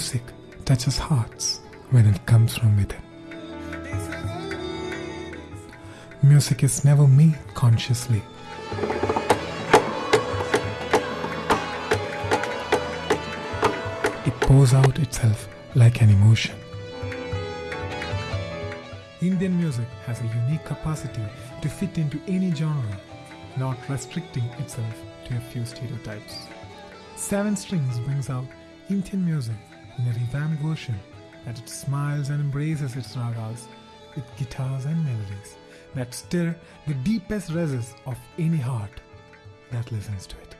music touches hearts when it comes from within. Music is never made consciously. It pours out itself like an emotion. Indian music has a unique capacity to fit into any genre, not restricting itself to a few stereotypes. Seven Strings brings out Indian music in a revamped version that it smiles and embraces its ragas with guitars and melodies that stir the deepest recesses of any heart that listens to it.